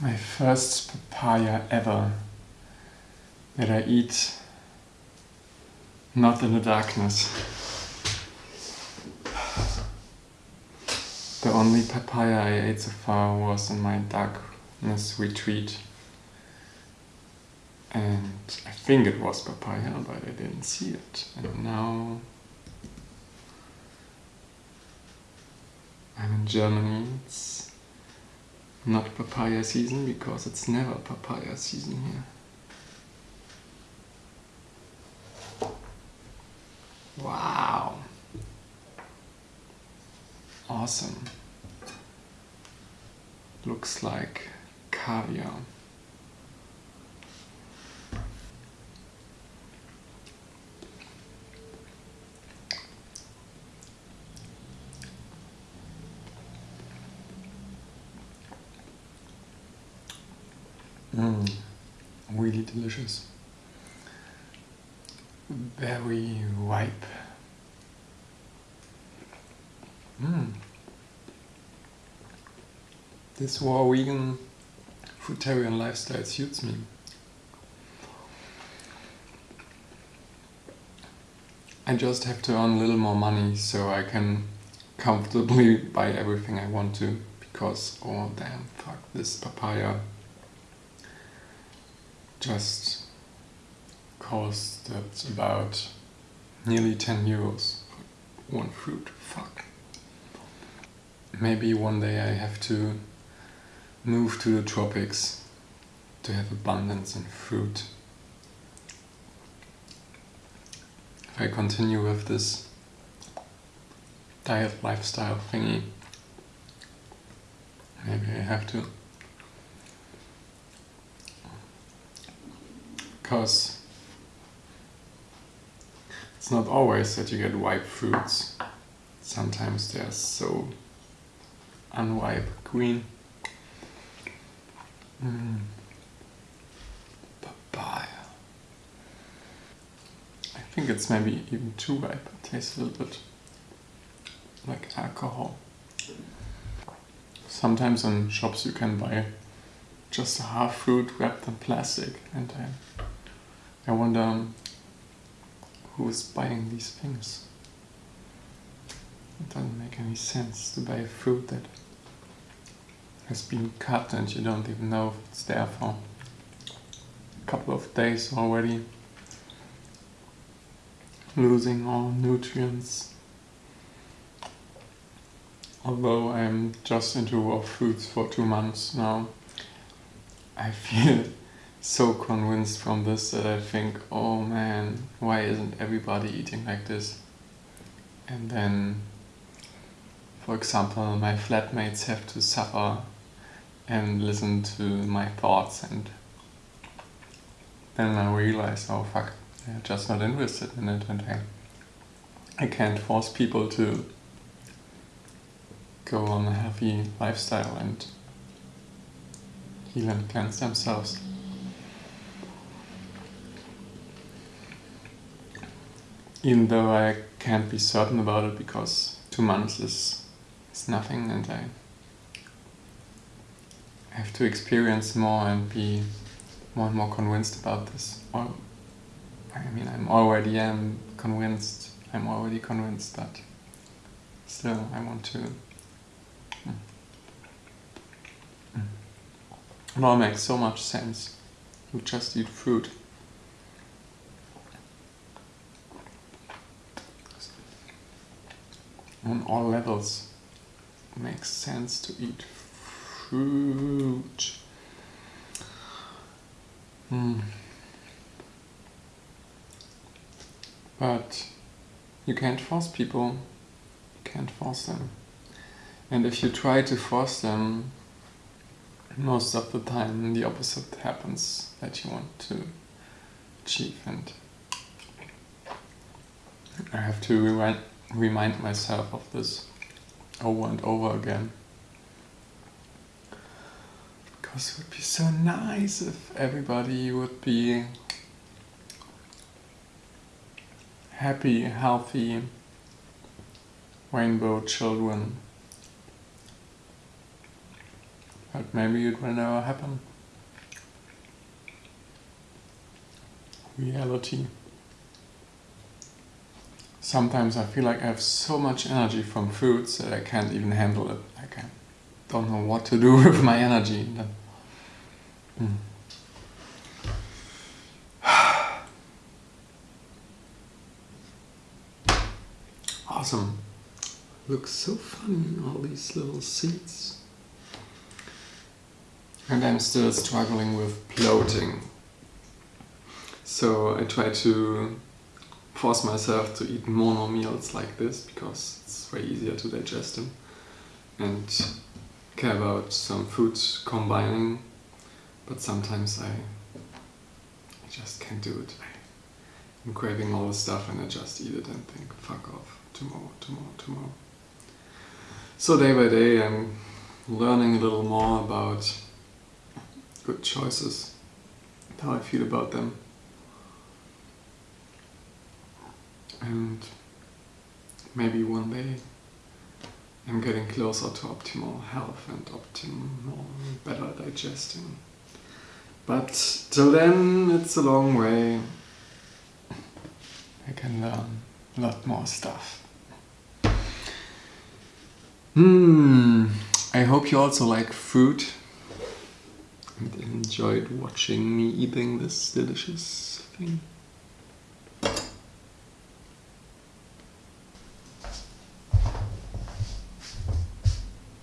My first papaya ever that I eat not in the darkness. The only papaya I ate so far was in my darkness retreat. And I think it was papaya, but I didn't see it. And now I'm in Germany. It's not papaya season because it's never papaya season here. Wow. Awesome. Looks like caviar. Mm, really delicious. Very ripe. Mm. This raw vegan fruitarian lifestyle suits me. I just have to earn a little more money so I can comfortably buy everything I want to because oh damn fuck this papaya just costed about nearly 10 euros for one fruit. Fuck. Maybe one day I have to move to the tropics to have abundance in fruit. If I continue with this diet lifestyle thingy, maybe I have to. because it's not always that you get ripe fruits. Sometimes they're so unripe green. Mm. Papaya. I think it's maybe even too ripe. It tastes a little bit like alcohol. Sometimes in shops you can buy just a half fruit wrapped in plastic and I I wonder um, who is buying these things. It doesn't make any sense to buy a fruit that has been cut and you don't even know if it's there for a couple of days already. Losing all nutrients. Although I'm just into raw foods for two months now, I feel so convinced from this that I think, oh man, why isn't everybody eating like this? And then, for example, my flatmates have to suffer and listen to my thoughts and then I realize, oh fuck, they're just not interested in it and I, I can't force people to go on a healthy lifestyle and heal and cleanse themselves. even though I can't be certain about it because two months is, is nothing and I have to experience more and be more and more convinced about this. Or, I mean, I'm already am convinced, I'm already convinced, but still I want to. Mm. Mm. It all makes so much sense. You just eat fruit. on all levels makes sense to eat fruit. Mm. But you can't force people, you can't force them. And if you try to force them, most of the time the opposite happens that you want to achieve and I have to remind myself of this over and over again. It would be so nice if everybody would be happy, healthy, rainbow children. But maybe it will never happen. Reality. Sometimes I feel like I have so much energy from foods that I can't even handle it. Like I don't know what to do with my energy. Mm. Awesome. Looks so funny, all these little seeds. And I'm still struggling with bloating. So I try to force myself to eat mono meals like this because it's way easier to digest them. And care about some food combining, but sometimes I, I just can't do it. I'm craving all the stuff and I just eat it and think, fuck off, tomorrow, tomorrow, tomorrow. So day by day I'm learning a little more about good choices, how I feel about them. And maybe one day I'm getting closer to optimal health and optimal better digesting. But till then it's a long way. I can learn a lot more stuff. Hmm, I hope you also like food and enjoyed watching me eating this delicious thing.